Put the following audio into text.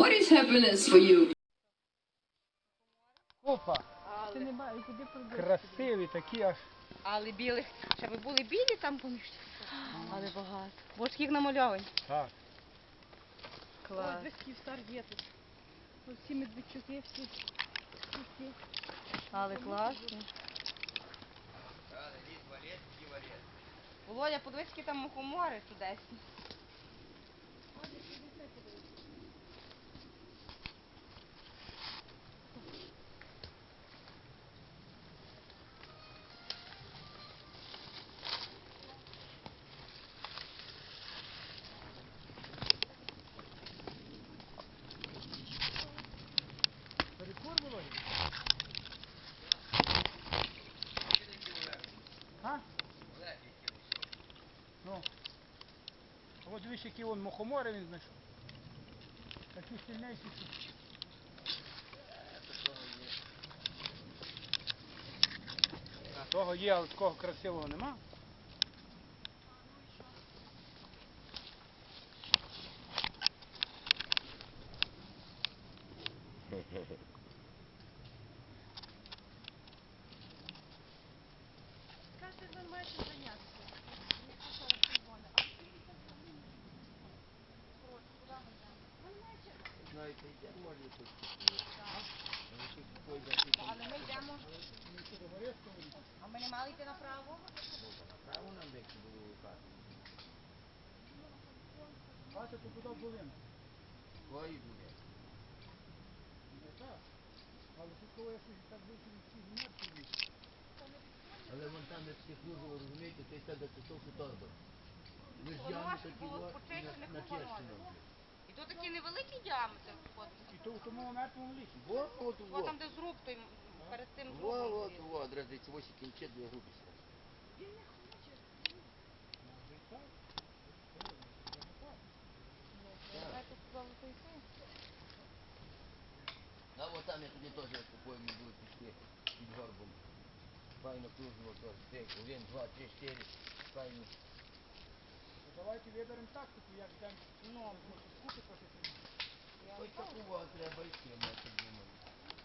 what is happiness for you? Опа, Ти не бачиш, куди подивитися. красиві такі аж. Але білих, ще би були білі там поміж. Але багато. Боже, їх намальовані. Так. Клас. Ось весь Київстар є тут. Ось всі медведчуки, всі. всі. Але класно. Володя, подивись, які там мухомори чудесні. А? Ну. От дивись, які вон мухомори він знайшов. Такі сильніші. що- Того є, але такого красивого нема. Кажете, ви маєте зайнятися. Але ми йдемо. А ми не мали йти направо? Бачите, тут туди були. Не. Але тут коли я щось так вийшов від всіх мертвих. Але вон там як психлюжу, розумієте, ти себе кусок торби. Ми ж Воно такі було на, не на. Керчину. І тут такий невеликий діаметр входить. І то в тому мертвому лісі. Во, от, О, во. там де зруб, той перед тим зрубом. от, стоїть. во, одразу дивіться, ось кінче дві групи. Знаєте, сказали, то і це. А от там я тоді теж були пішли під горбом. Файно кружно теж. Один, два, три, чотири. Файно. Давайте виберемо тактику, як йдемо. Ну, Купи трохи. я Ось такого треба йти, ми так думаю.